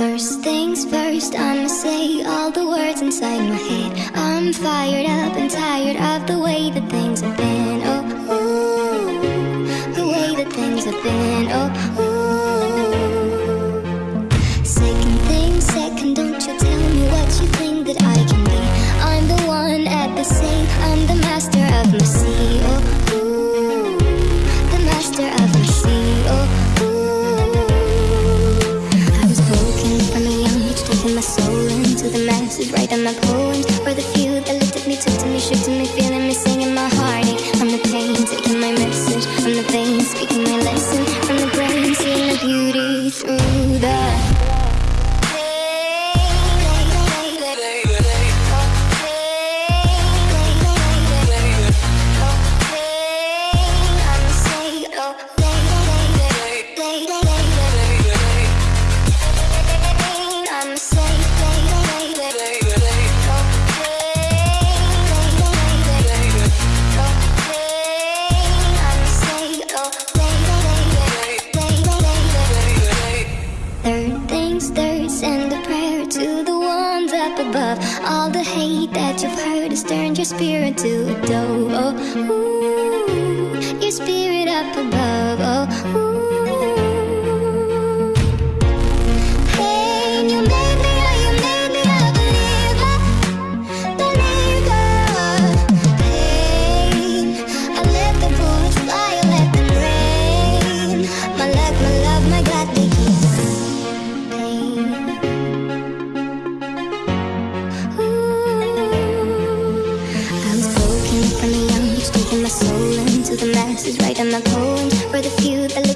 First things first, I'ma say all the words inside my head. I'm fired up and tired of the way that things have been. Oh, ooh, the way that things have been. Oh, ooh. Masses, writing my poems for the few that looked at me, took to me, shook to me, feeling me, singing my heartache. From the pain, taking my message from the veins, Third things third, send a prayer to the ones up above. All the hate that you've heard has turned your spirit to a dove. Oh, ooh, your spirit up above. Oh, ooh. Soul into the masses, writing my poems for the few that